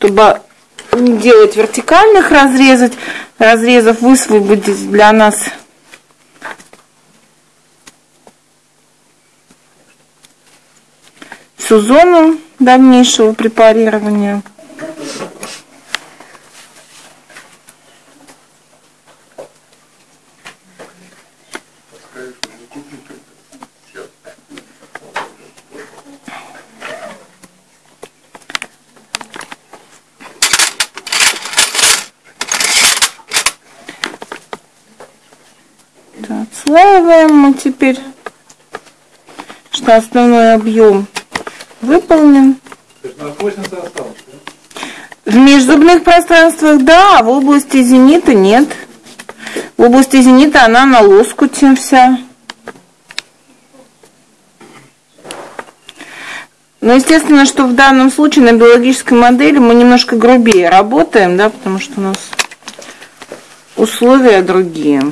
чтобы не делать вертикальных разрезать, разрезов, высвободить для нас всю зону дальнейшего препарирования. Отслаиваем мы теперь, что основной объем выполнен. В межзубных пространствах да, а в области зенита нет. В области зенита она на лоскуте вся. Но естественно, что в данном случае на биологической модели мы немножко грубее работаем, да, потому что у нас условия другие.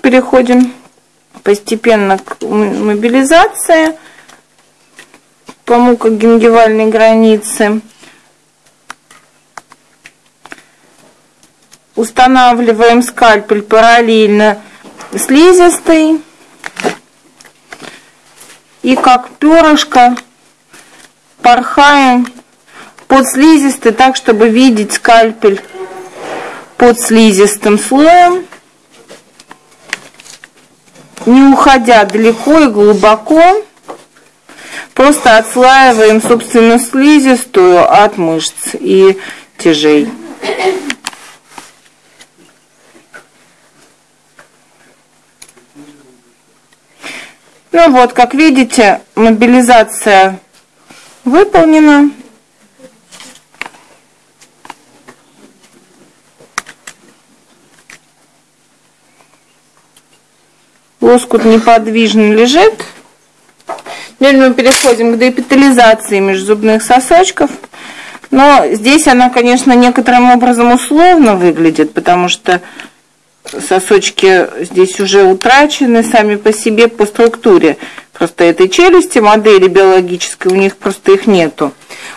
Переходим постепенно к мобилизации по мукогенгивальной границе. Устанавливаем скальпель параллельно слизистой. И как перышко порхаем под слизистой, так, чтобы видеть скальпель под слизистым слоем не уходя далеко и глубоко, просто отслаиваем, собственно, слизистую от мышц и тяжей. Ну вот, как видите, мобилизация выполнена. Лоскут неподвижно лежит. Теперь мы переходим к деэпитализации межзубных сосочков. Но здесь она, конечно, некоторым образом условно выглядит, потому что сосочки здесь уже утрачены сами по себе по структуре. Просто этой челюсти, модели биологической, у них просто их нету.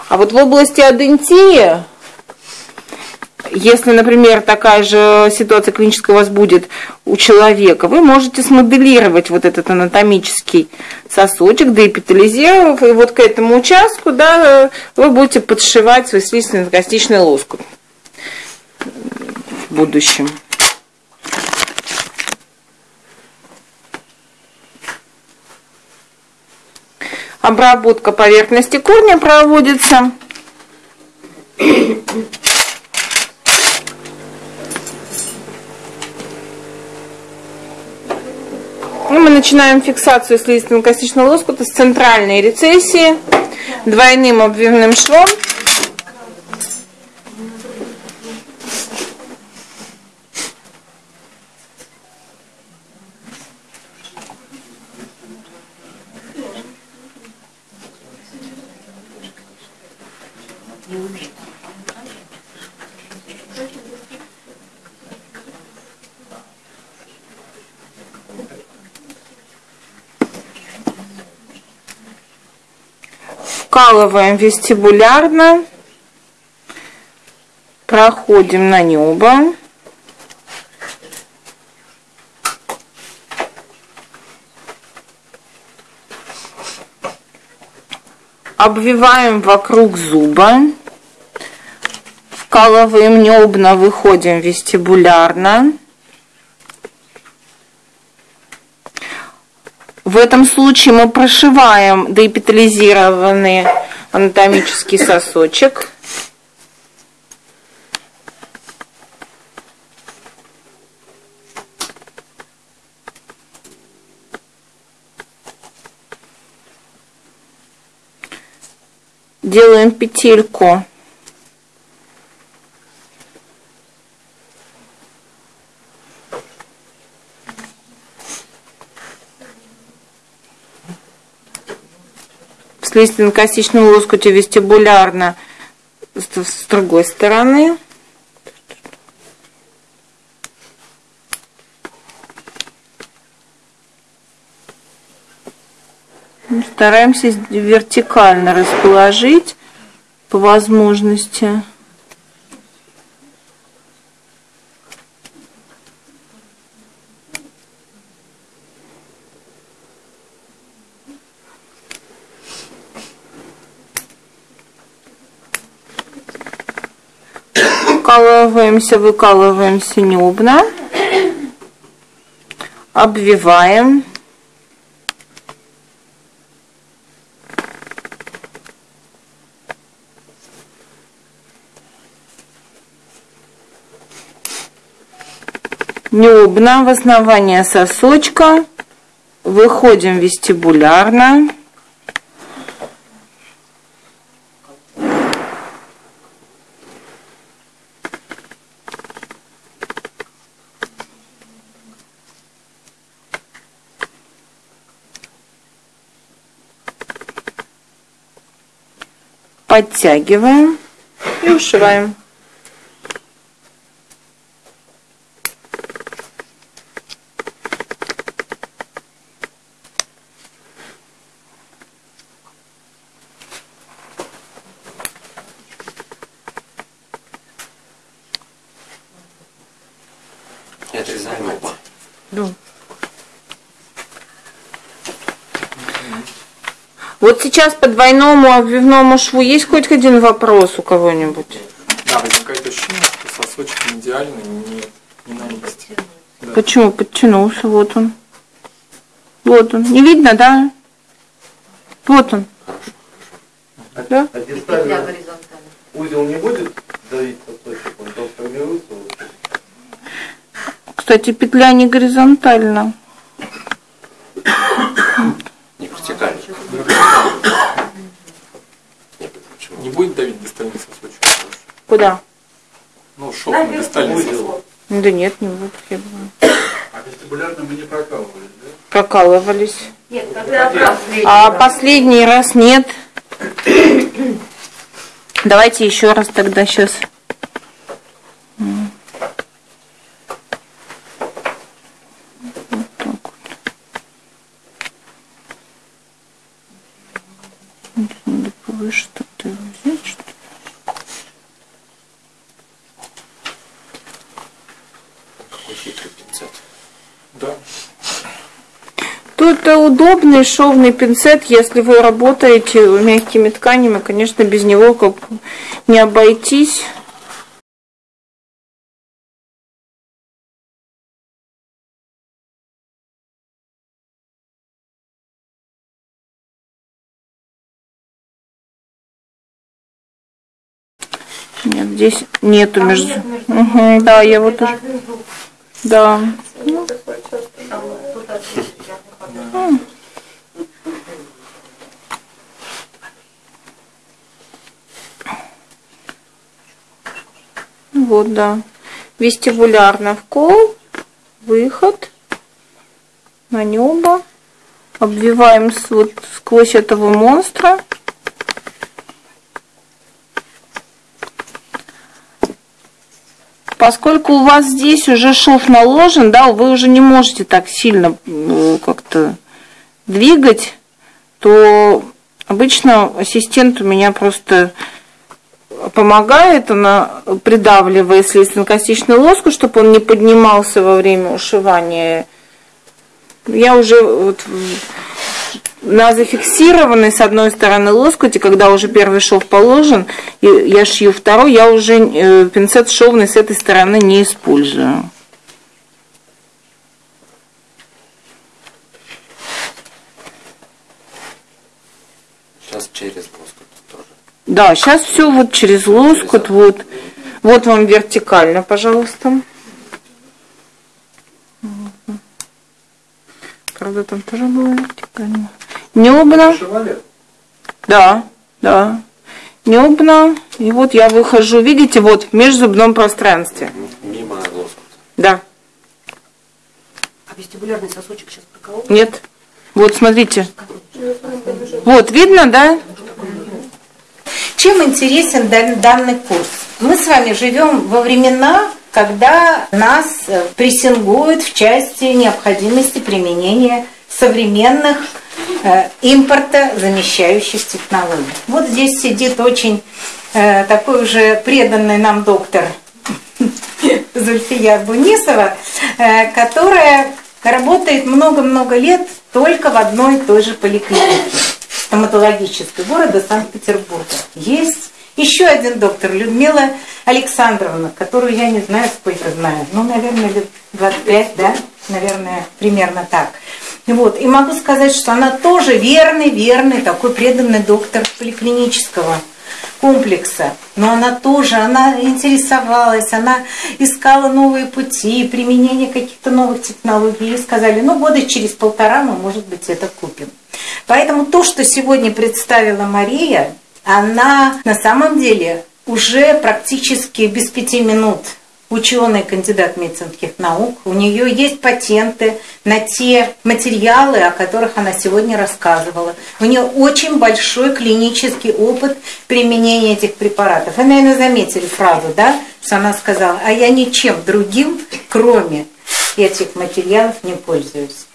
А вот в области адентии если, например, такая же ситуация клиническая у вас будет у человека, вы можете смоделировать вот этот анатомический сосочек, деэпитализировав, и вот к этому участку, да, вы будете подшивать свой слизистно-костичный лоскут в будущем. Обработка поверхности корня проводится. Ну, мы начинаем фиксацию слизистого-костичного лоскута с центральной рецессии двойным обвивным швом. Вкалываем вестибулярно, проходим на небо. Обвиваем вокруг зуба, вкалываем небно, выходим вестибулярно. В этом случае мы прошиваем деэпитализированный анатомический сосочек. Делаем петельку если на косичном лоскуте вестибулярно с другой стороны. Стараемся вертикально расположить по возможности. Вкалываемся, выкалываемся небно. Обвиваем. Небно в основание сосочка. Выходим вестибулярно. Подтягиваем и ушиваем. Вот сейчас по двойному обвивному шву есть хоть один вопрос у кого-нибудь? Да, возникает ощущение, что сосочек идеальный, не, не на месте. Да. Почему? Подтянулся, вот он. Вот он. Не видно, да? Вот он. Хорошо. Да? А дистально узел не будет давить сосочек, он там формируется? Кстати, петля не горизонтальна. Не будет давить дистальный сосочек? Куда? Ну, шов на сосок. Да нет, не будет, я думаю. А вестибулярно мы не прокалывались, да? Прокалывались. Нет, когда А последний раз нет. Давайте еще раз тогда сейчас. Это удобный шовный пинцет, если вы работаете мягкими тканями, конечно, без него как не обойтись. Нет, здесь нету между. Угу, да, я вот уже. Да. Ну. Вот, да. Вестибулярно вкол, выход на небо. Обвиваем вот сквозь этого монстра. Поскольку у вас здесь уже шов наложен, да, вы уже не можете так сильно ну, как-то двигать, то обычно ассистент у меня просто помогает, она придавливает слизно-костичный лоскут, чтобы он не поднимался во время ушивания. Я уже вот на зафиксированной с одной стороны лоскуте, когда уже первый шов положен, и я шью второй, я уже э, пинцет шовный с этой стороны не использую. Сейчас через лоскут тоже. Да, сейчас все вот через лоскут, вот. Вот вам вертикально, пожалуйста. Правда, там тоже было вертикально. Небно. Да, да. Небно. И вот я выхожу, видите, вот в межзубном пространстве. Мимо лоскута. Да. А вестибулярный сосочек сейчас проколол? Нет. Вот, смотрите. Вот, видно, да? Чем интересен данный курс? Мы с вами живем во времена, когда нас э, прессингуют в части необходимости применения современных э, импорта замещающих технологий. Вот здесь сидит очень э, такой уже преданный нам доктор Зульфия Бунисова, э, которая работает много-много лет только в одной и той же поликлинике стоматологической города Санкт-Петербурга. Есть еще один доктор, Людмила Александровна, которую я не знаю, сколько знаю, ну, наверное, лет 25, да, наверное, примерно так. Вот. И могу сказать, что она тоже верный, верный, такой преданный доктор поликлинического комплекса. Но она тоже, она интересовалась, она искала новые пути, применение каких-то новых технологий. И сказали, ну, года через полтора мы, может быть, это купим. Поэтому то, что сегодня представила Мария, она на самом деле уже практически без пяти минут ученый, кандидат медицинских наук. У нее есть патенты на те материалы, о которых она сегодня рассказывала. У нее очень большой клинический опыт применения этих препаратов. Вы, наверное, заметили фразу, да, что она сказала, а я ничем другим, кроме этих материалов, не пользуюсь.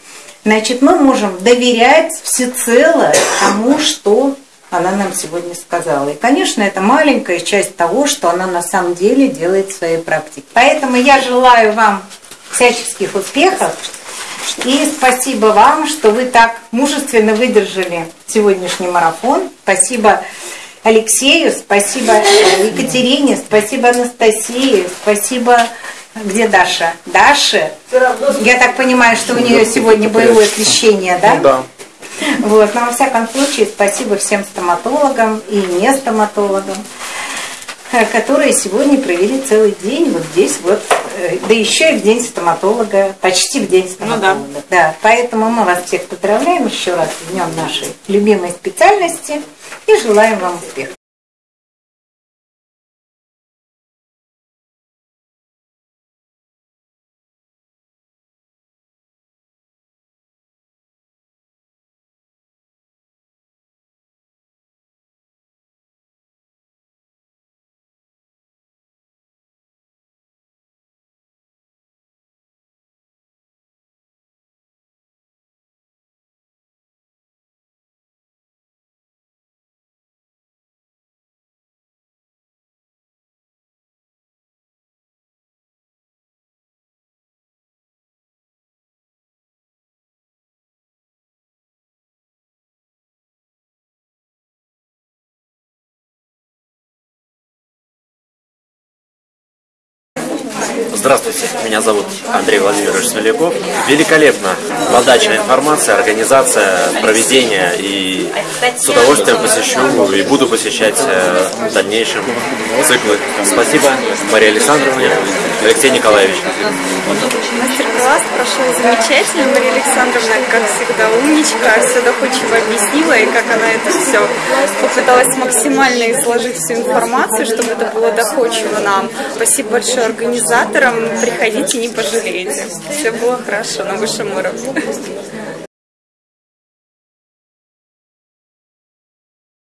Значит, мы можем доверять всецело тому, что она нам сегодня сказала. И, конечно, это маленькая часть того, что она на самом деле делает в своей практике. Поэтому я желаю вам всяческих успехов. И спасибо вам, что вы так мужественно выдержали сегодняшний марафон. Спасибо Алексею, спасибо Екатерине, спасибо Анастасии, спасибо где Даша? Даша? Я так понимаю, что у нее сегодня боевое освещение, да? Ну да. Вот. Но во всяком случае, спасибо всем стоматологам и не стоматологам, э, которые сегодня провели целый день вот здесь вот, э, да еще и в день стоматолога, почти в день стоматолога. Ну, да. да. Поэтому мы вас всех поздравляем еще раз с днем нашей любимой специальности и желаем вам успехов. Здравствуйте, меня зовут Андрей Владимирович Смоляков. Великолепно подача информации, организация, проведение и с удовольствием посещу и буду посещать э, в дальнейшем циклы. Спасибо Марии Александровне, Алексей Николаевич. Мастер-класс прошел замечательно. Мария Александровна, как всегда, умничка, все доходчиво объяснила, и как она это все попыталась максимально изложить всю информацию, чтобы это было доходчиво нам. Спасибо большое организаторам. Приходите, не пожалеете. Все было хорошо на высшем уровне.